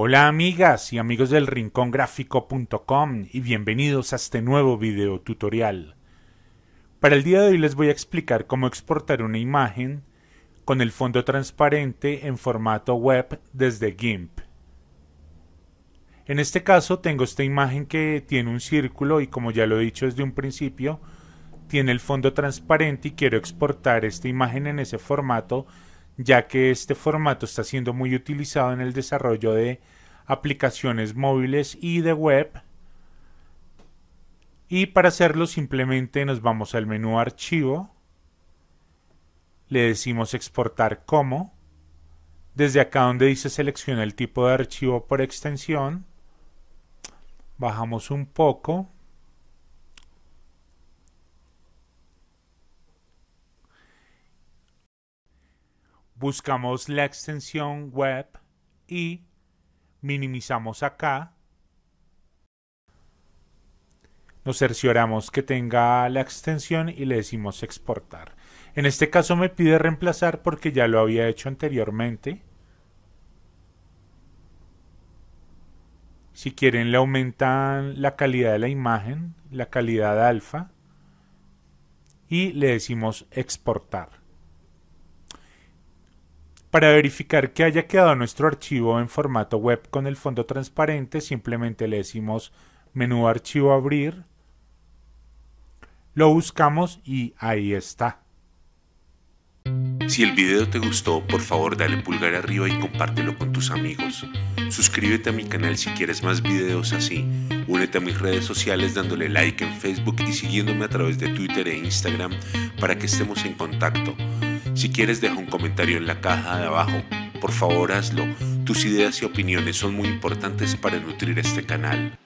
Hola amigas y amigos del rincongráfico.com y bienvenidos a este nuevo video tutorial. Para el día de hoy les voy a explicar cómo exportar una imagen con el fondo transparente en formato web desde GIMP. En este caso tengo esta imagen que tiene un círculo y como ya lo he dicho desde un principio, tiene el fondo transparente y quiero exportar esta imagen en ese formato ya que este formato está siendo muy utilizado en el desarrollo de aplicaciones móviles y de web. Y para hacerlo simplemente nos vamos al menú archivo, le decimos exportar como, desde acá donde dice selecciona el tipo de archivo por extensión, bajamos un poco, buscamos la extensión web y minimizamos acá. Nos cercioramos que tenga la extensión y le decimos exportar. En este caso me pide reemplazar porque ya lo había hecho anteriormente. Si quieren le aumentan la calidad de la imagen, la calidad alfa y le decimos exportar. Para verificar que haya quedado nuestro archivo en formato web con el fondo transparente, simplemente le decimos menú archivo abrir, lo buscamos y ahí está. Si el video te gustó, por favor dale pulgar arriba y compártelo con tus amigos. Suscríbete a mi canal si quieres más videos así. Únete a mis redes sociales dándole like en Facebook y siguiéndome a través de Twitter e Instagram para que estemos en contacto. Si quieres deja un comentario en la caja de abajo. Por favor hazlo. Tus ideas y opiniones son muy importantes para nutrir este canal.